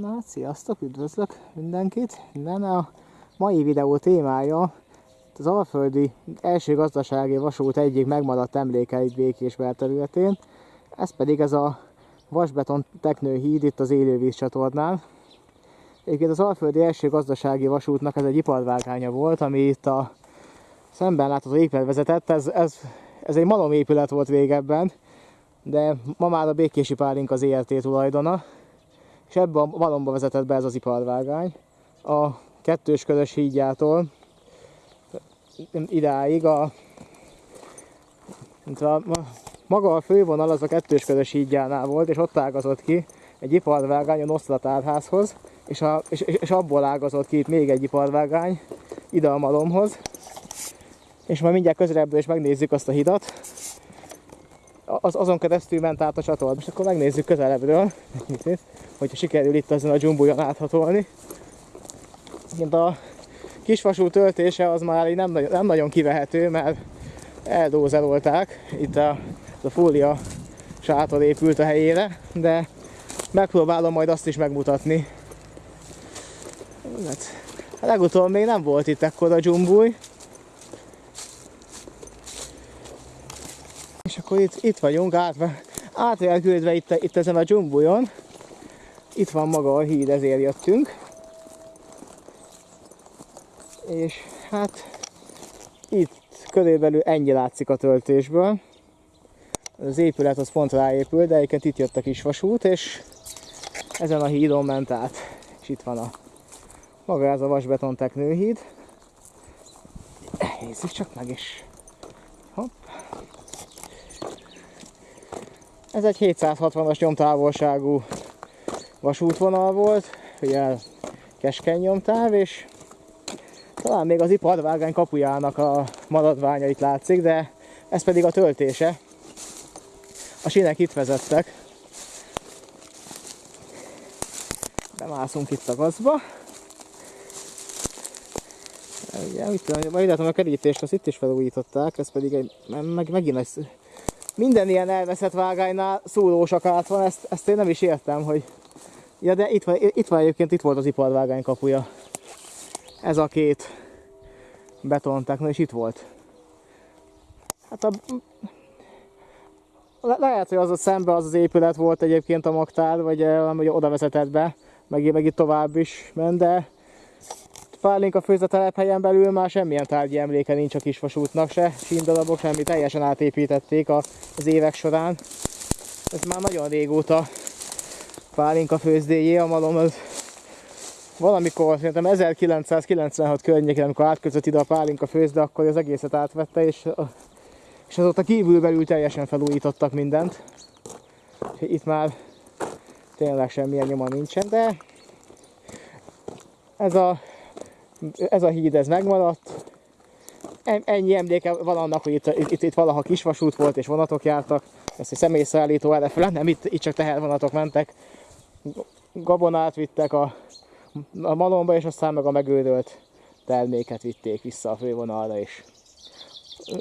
Na, sziasztok, üdvözlök mindenkit! Minden a mai videó témája az Alföldi első gazdasági vasút egyik megmaradt emléke itt Békés területén. Ez pedig ez a vasbeton teknőhíd itt az élővíz csatornán. Egyébként az Alföldi első gazdasági vasútnak ez egy iparvágánya volt, ami itt a szemben látható épület vezetett. Ez, ez, ez egy malom épület volt régebben, de ma már a Békési Pálink az ERT tulajdona és ebbe a malomba vezetett be ez az iparvágány. A kettős körös hídjától idáig a, a, maga a fővonal az a kettős körös hídjánál volt, és ott ágazott ki egy iparvágány a Nosztratárházhoz, és, a, és, és abból ágazott ki itt még egy iparvágány ide a malomhoz. És majd mindjárt közelebbről is megnézzük azt a hidat. Az, azon keresztül ment át a csatorna. Most akkor megnézzük közelebbről hogyha sikerül itt ezen a dzsumbujon áthatolni. A kisvasú töltése az már nem, nem nagyon kivehető, mert eldózerolták. Itt a, a fólia sátor épült a helyére, de megpróbálom majd azt is megmutatni. Hát, legutóbb még nem volt itt ekkora dzsumbuj. Akkor itt, itt vagyunk, át, átvelküldve itt, itt ezen a dzsumbujon. Itt van maga a híd, ezért jöttünk. És hát itt körülbelül ennyi látszik a töltésből. Az épület az pont ráépül, de egyébként itt jött a kis vasút, és ezen a hídon ment át. És itt van a maga ez a vasbeton teknőhíd. Nézzük csak meg is. Ez egy 760-as nyomtávolságú vasútvonal volt, ugye keskeny nyomtáv, és talán még az iparvágány kapujának a maradványait látszik, de ez pedig a töltése. A sínek itt vezettek. Bemászunk itt a gazba. Ugye, mit tudom, majd a kerítést, azt itt is felújították, ez pedig egy, meg, megint egy, minden ilyen elveszett vágánynál szúrósak át van, ezt, ezt én nem is értem, hogy Ja, de itt van, itt van egyébként, itt volt az iparvágány kapuja. Ez a két betontekna, és itt volt. Hát a... Le lehet, hogy az a szembe az az épület volt egyébként a magtár, vagy, vagy oda vezetett be, meg, meg itt tovább is ment, de Fálénk a főzetelephelyen belül már semmilyen tárgyi emléke nincs a kisvasútnak se, síndalabok, semmi, teljesen átépítették az évek során. Ez már nagyon régóta pálinka főzdéjé, a malom az valamikor, szerintem 1996 környékén, amikor átközött ide a pálinka főzde, akkor az egészet átvette, és, és azóta kívülbelül teljesen felújítottak mindent. Itt már tényleg semmilyen nyoma nincsen, de ez a, ez a híd ez megmaradt. Ennyi emléke van annak, hogy itt, itt, itt valaha kisvasút volt és vonatok jártak. Ezt egy személyszállító erre nem itt, itt csak tehervonatok mentek gabonát vittek a, a malomba, és aztán meg a megődölt terméket vitték vissza a fővonalra, és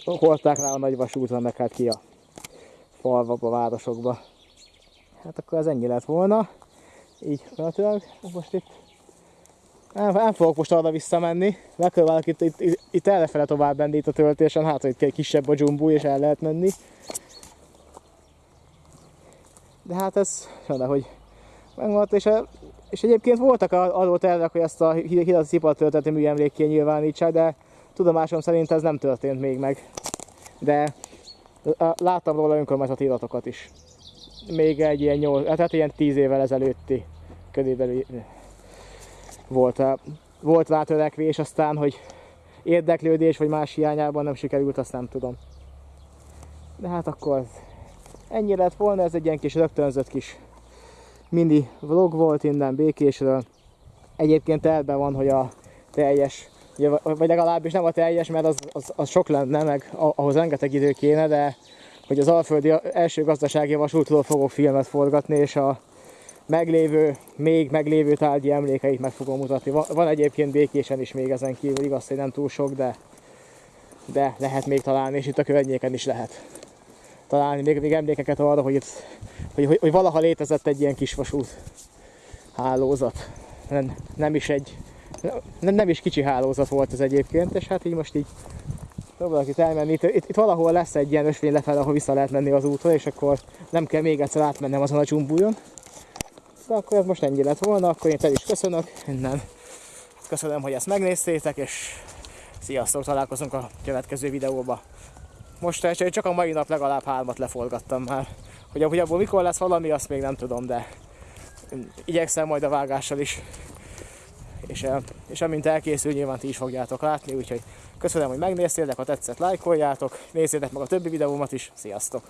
hordták rá a nagy vasútra, meg hát ki a falvakba, városokba. Hát akkor ez ennyi lett volna. Így gyakorlatilag most itt nem, nem fogok most arra visszamenni, megpróbálok itt, itt, itt, itt errefele tovább menni itt a töltésen, hát hogy egy kisebb a dzsumbú és el lehet menni. De hát ez, hogy megmaradt, és, és egyébként voltak arról tervek, hogy ezt a hidat szipat tölteti műemlékké nyilvánítsák, de tudomásom szerint ez nem történt még meg. De láttam róla önkormányzati iratokat is. Még egy ilyen 8, tehát ilyen 10 évvel ezelőtti körülbelül volt, volt rá aztán, hogy érdeklődés vagy más hiányában nem sikerült, azt nem tudom. De hát akkor ennyi lett volna, ez egy ilyen kis rögtönzött kis mini vlog volt innen Békésről. Egyébként elben van, hogy a teljes, vagy legalábbis nem a teljes, mert az, az, az sok lenne, meg ahhoz rengeteg idő kéne, de hogy az Alföldi első gazdasági vasútról fogok filmet forgatni, és a meglévő, még meglévő tárgyi emlékeit meg fogom mutatni. Van, van egyébként békésen is még ezen kívül, igaz, hogy nem túl sok, de, de lehet még találni, és itt a környéken is lehet találni még, még emlékeket arra, hogy, itt, hogy, hogy, hogy valaha létezett egy ilyen kis vasút. hálózat. Nem, nem is egy, nem, nem is kicsi hálózat volt ez egyébként, és hát így most így próbálok itt elmenni. Itt, itt, itt valahol lesz egy ilyen ösvény lefelé, ahol vissza lehet menni az útra, és akkor nem kell még egyszer átmennem azon a csumbújon. De akkor ez most ennyi lett volna, akkor én el is köszönök innen. Köszönöm, hogy ezt megnéztétek, és sziasztok, találkozunk a következő videóba. Most csak a mai nap legalább hármat leforgattam már. Hogy, abból mikor lesz valami, azt még nem tudom, de igyekszem majd a vágással is. És, és amint elkészül, nyilván ti is fogjátok látni, úgyhogy köszönöm, hogy megnéztétek, ha tetszett, lájkoljátok, nézzétek meg a többi videómat is, sziasztok!